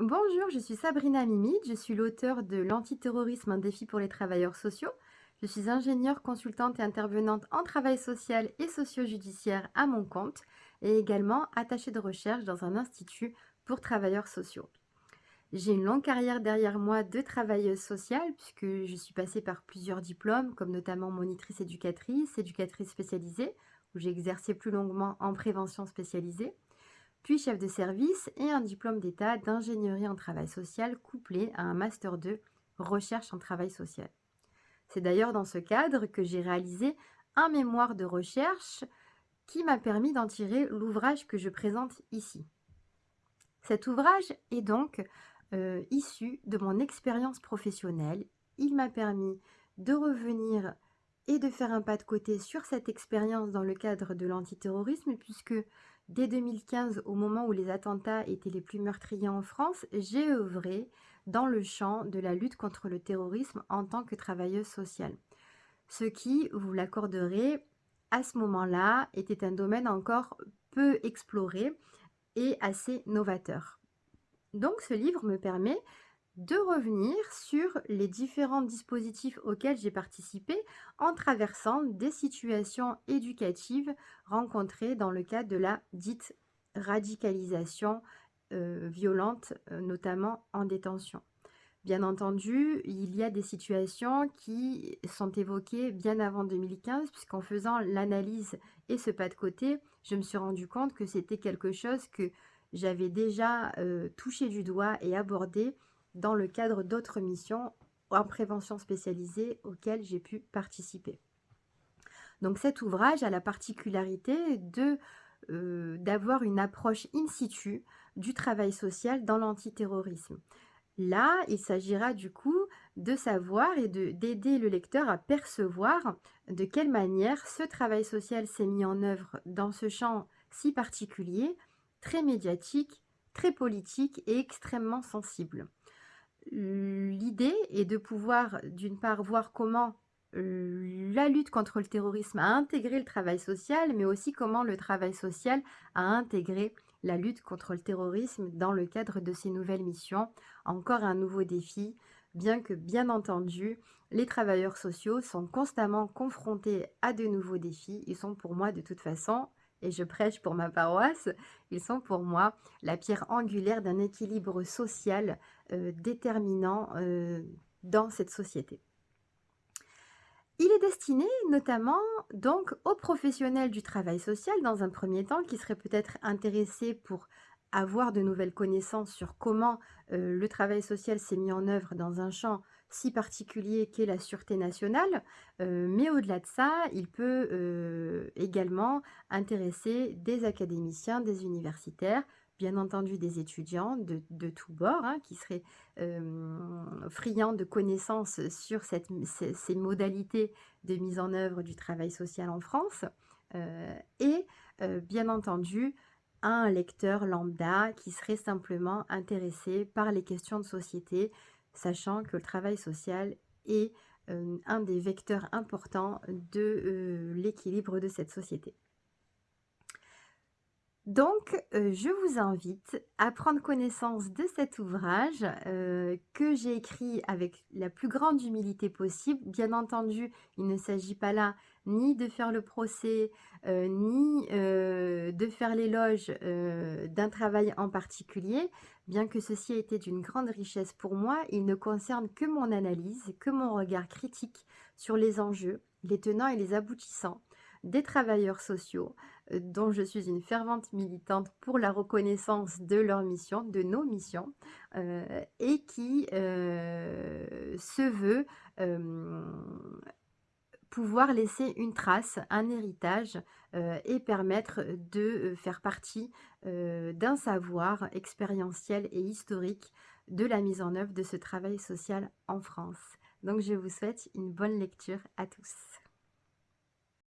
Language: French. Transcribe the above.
Bonjour, je suis Sabrina Mimid, je suis l'auteur de L'antiterrorisme, un défi pour les travailleurs sociaux. Je suis ingénieure, consultante et intervenante en travail social et socio-judiciaire à mon compte et également attachée de recherche dans un institut pour travailleurs sociaux. J'ai une longue carrière derrière moi de travailleuse sociale puisque je suis passée par plusieurs diplômes comme notamment monitrice éducatrice, éducatrice spécialisée où j'ai exercé plus longuement en prévention spécialisée chef de service et un diplôme d'état d'ingénierie en travail social couplé à un master 2 recherche en travail social. C'est d'ailleurs dans ce cadre que j'ai réalisé un mémoire de recherche qui m'a permis d'en tirer l'ouvrage que je présente ici. Cet ouvrage est donc euh, issu de mon expérience professionnelle. Il m'a permis de revenir et de faire un pas de côté sur cette expérience dans le cadre de l'antiterrorisme puisque Dès 2015, au moment où les attentats étaient les plus meurtriers en France, j'ai œuvré dans le champ de la lutte contre le terrorisme en tant que travailleuse sociale. Ce qui, vous l'accorderez, à ce moment-là, était un domaine encore peu exploré et assez novateur. Donc ce livre me permet de revenir sur les différents dispositifs auxquels j'ai participé en traversant des situations éducatives rencontrées dans le cadre de la dite radicalisation euh, violente, euh, notamment en détention. Bien entendu, il y a des situations qui sont évoquées bien avant 2015, puisqu'en faisant l'analyse et ce pas de côté, je me suis rendu compte que c'était quelque chose que j'avais déjà euh, touché du doigt et abordé dans le cadre d'autres missions en prévention spécialisée auxquelles j'ai pu participer. Donc cet ouvrage a la particularité euh, d'avoir une approche in situ du travail social dans l'antiterrorisme. Là, il s'agira du coup de savoir et d'aider le lecteur à percevoir de quelle manière ce travail social s'est mis en œuvre dans ce champ si particulier, très médiatique, très politique et extrêmement sensible l'idée est de pouvoir, d'une part, voir comment euh, la lutte contre le terrorisme a intégré le travail social, mais aussi comment le travail social a intégré la lutte contre le terrorisme dans le cadre de ces nouvelles missions. Encore un nouveau défi, bien que, bien entendu, les travailleurs sociaux sont constamment confrontés à de nouveaux défis. Ils sont pour moi, de toute façon, et je prêche pour ma paroisse, ils sont pour moi la pierre angulaire d'un équilibre social euh, déterminant euh, dans cette société. Il est destiné notamment donc aux professionnels du travail social dans un premier temps qui seraient peut-être intéressés pour avoir de nouvelles connaissances sur comment euh, le travail social s'est mis en œuvre dans un champ si particulier qu'est la sûreté nationale, euh, mais au-delà de ça, il peut euh, également intéresser des académiciens, des universitaires, bien entendu des étudiants de, tous bords, hein, qui seraient friands de connaissances sur ces, ces, modalités de mise en œuvre du travail social en France, et bien entendu un lecteur lambda qui serait simplement intéressé par les questions de société, sachant que le travail social est euh, un des vecteurs importants de euh, l'équilibre de cette société. Donc, euh, je vous invite à prendre connaissance de cet ouvrage que j'ai écrit avec la plus grande humilité possible. Bien entendu, il ne s'agit pas là ni de faire le procès, ni de faire l'éloge d'un travail en particulier. Bien que ceci ait été d'une grande richesse pour moi, il ne concerne que mon analyse, que mon regard critique sur les enjeux, les tenants et les aboutissants des travailleurs sociaux, euh, dont je suis une fervente militante pour la reconnaissance de leur mission, de nos missions, euh, et qui euh, se veut pouvoir laisser une trace, un héritage euh, et permettre de euh, faire partie euh, d'un savoir expérientiel et historique de la mise en œuvre de ce travail social en France. Donc je vous souhaite une bonne lecture à tous.